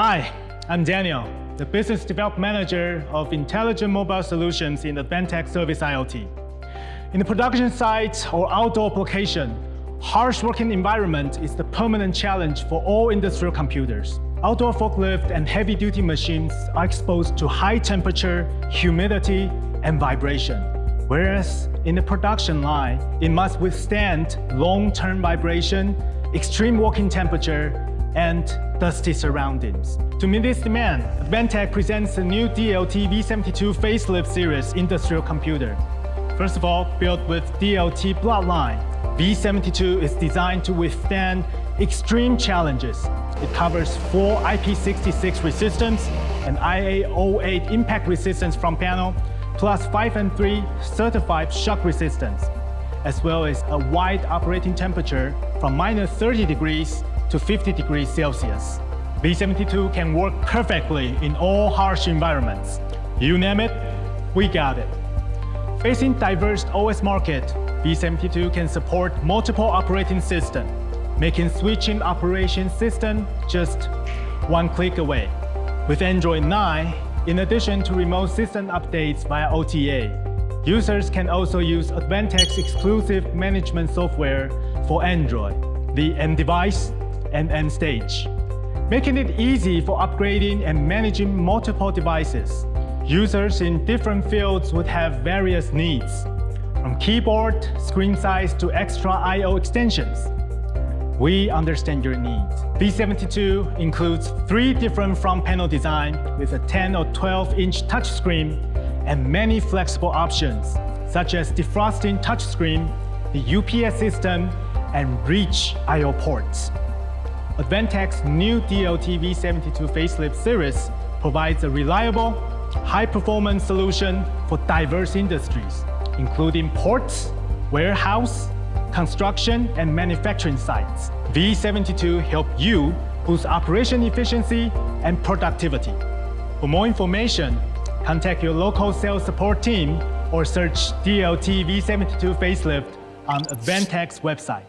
Hi, I'm Daniel, the Business Development Manager of Intelligent Mobile Solutions in Advantech Service IoT. In the production site or outdoor application, harsh working environment is the permanent challenge for all industrial computers. Outdoor forklift and heavy-duty machines are exposed to high temperature, humidity, and vibration. Whereas in the production line, it must withstand long-term vibration, extreme working temperature, and dusty surroundings. To meet this demand, Advantech presents a new DLT V72 facelift series industrial computer. First of all, built with DLT bloodline, V72 is designed to withstand extreme challenges. It covers full IP66 resistance and IK08 impact resistance from panel, plus 5 and 3 certified shock resistance, as well as a wide operating temperature from minus 30 degrees to 50 degrees Celsius. V72 can work perfectly in all harsh environments. You name it, we got it. Facing diverse OS market, V72 can support multiple operating systems, making switching operation system just one click away. With Android 9, in addition to remote system updates via OTA, users can also use Advantech's exclusive management software for Android, the M-Device and end stage, making it easy for upgrading and managing multiple devices. Users in different fields would have various needs, from keyboard, screen size to extra I.O. extensions. We understand your needs. V72 includes three different front panel design with a 10 or 12 inch touchscreen and many flexible options, such as defrosting touchscreen, the UPS system, and reach I.O. ports. Advantech's new DLT V72 facelift series provides a reliable, high-performance solution for diverse industries, including ports, warehouse, construction, and manufacturing sites. V72 help you boost operation efficiency and productivity. For more information, contact your local sales support team or search DLT V72 facelift on Advantech's website.